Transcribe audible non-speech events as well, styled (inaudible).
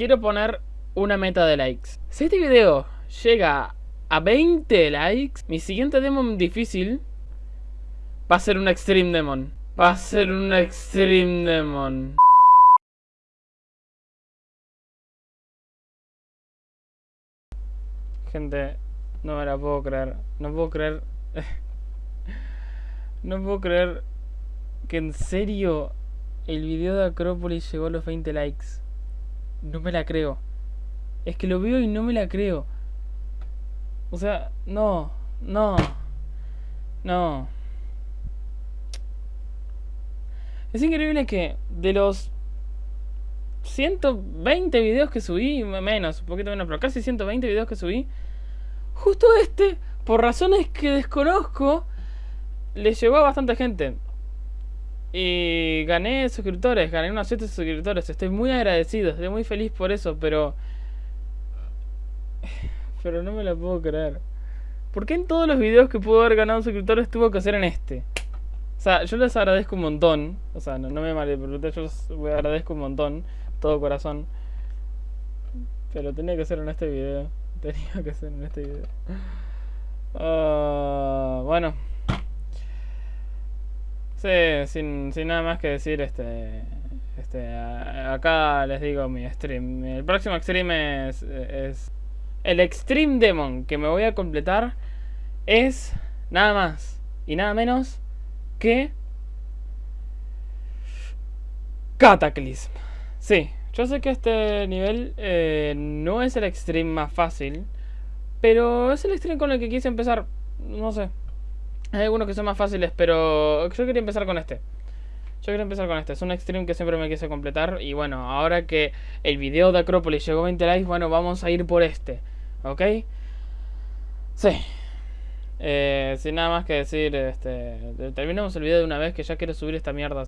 quiero poner una meta de likes. Si este video llega a 20 likes, mi siguiente demon difícil va a ser un Extreme Demon. Va a ser un Extreme Demon. Gente, no me la puedo creer. No puedo creer. (laughs) no puedo creer que en serio el video de Acrópolis llegó a los 20 likes. No me la creo. Es que lo veo y no me la creo. O sea, no, no, no. Es increíble que de los 120 videos que subí, menos, un poquito menos, pero casi 120 videos que subí, justo este, por razones que desconozco, le llegó a bastante gente. Y gané suscriptores, gané unos 7 suscriptores. Estoy muy agradecido, estoy muy feliz por eso, pero... Pero no me la puedo creer. ¿Por qué en todos los videos que pudo haber ganado suscriptores tuvo que hacer en este? O sea, yo les agradezco un montón. O sea, no, me malinterpreten, yo les agradezco un montón. Todo corazón. Pero tenía que ser en este video. (laughs) Tenía que ser en este video. Uh, bueno. Sí, sin, sin nada más que decir, este... Este, acá les digo mi stream. El próximo stream es, es el Extreme Demon que me voy a completar es nada más y nada menos que Cataclysm. Sí, yo sé que este nivel eh, no es el Extreme más fácil, pero es el Extreme con el que quise empezar. No sé. Hay algunos que son más fáciles, pero yo quería empezar con este. Yo quería empezar con este, es un extreme que siempre me quise completar Y bueno, ahora que el video de Acrópolis llegó a 20 likes Bueno, vamos a ir por este ¿Ok? Sí eh, Sin nada más que decir este, Terminemos el video de una vez que ya quiero subir esta mierda